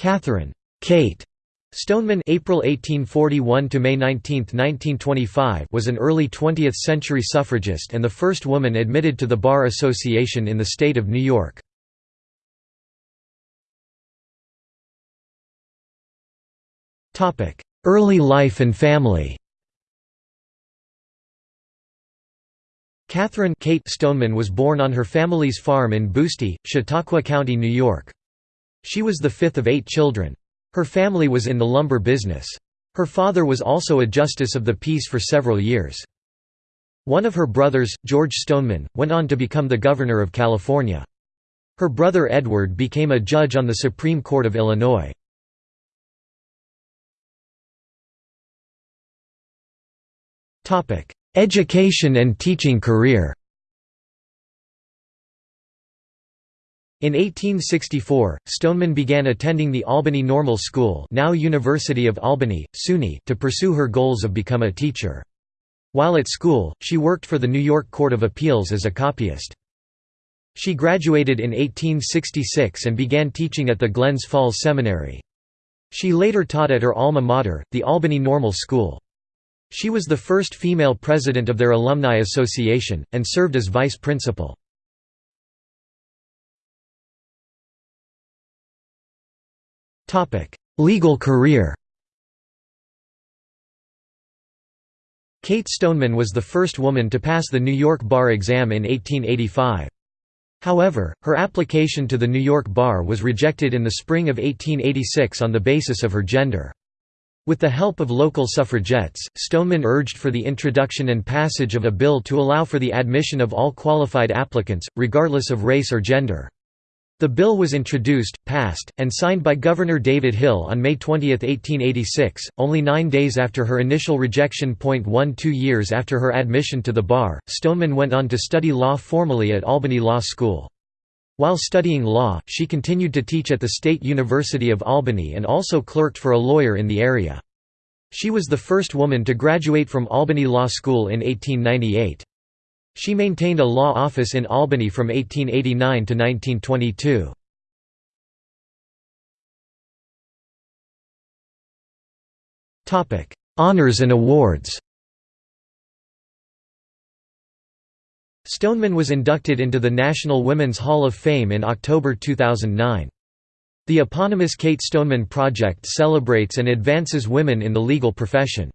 Catherine Kate Stoneman April 1841 to May 19, 1925 was an early 20th century suffragist and the first woman admitted to the Bar Association in the state of New York. Topic: Early life and family. Catherine Kate Stoneman was born on her family's farm in Busti, Chautauqua County, New York. She was the fifth of eight children. Her family was in the lumber business. Her father was also a justice of the peace for several years. One of her brothers, George Stoneman, went on to become the governor of California. Her brother Edward became a judge on the Supreme Court of Illinois. Education and teaching career In 1864, Stoneman began attending the Albany Normal School now University of Albany, SUNY to pursue her goals of become a teacher. While at school, she worked for the New York Court of Appeals as a copyist. She graduated in 1866 and began teaching at the Glens Falls Seminary. She later taught at her alma mater, the Albany Normal School. She was the first female president of their alumni association, and served as vice principal. Legal career Kate Stoneman was the first woman to pass the New York bar exam in 1885. However, her application to the New York bar was rejected in the spring of 1886 on the basis of her gender. With the help of local suffragettes, Stoneman urged for the introduction and passage of a bill to allow for the admission of all qualified applicants, regardless of race or gender. The bill was introduced, passed, and signed by Governor David Hill on May 20, 1886, only nine days after her initial rejection. One two years after her admission to the bar, Stoneman went on to study law formally at Albany Law School. While studying law, she continued to teach at the State University of Albany and also clerked for a lawyer in the area. She was the first woman to graduate from Albany Law School in 1898. She maintained a law office in Albany from 1889 to 1922. Honours and awards Stoneman was inducted into the National Women's Hall of Fame in October 2009. The eponymous Kate Stoneman Project celebrates and advances women in the legal profession.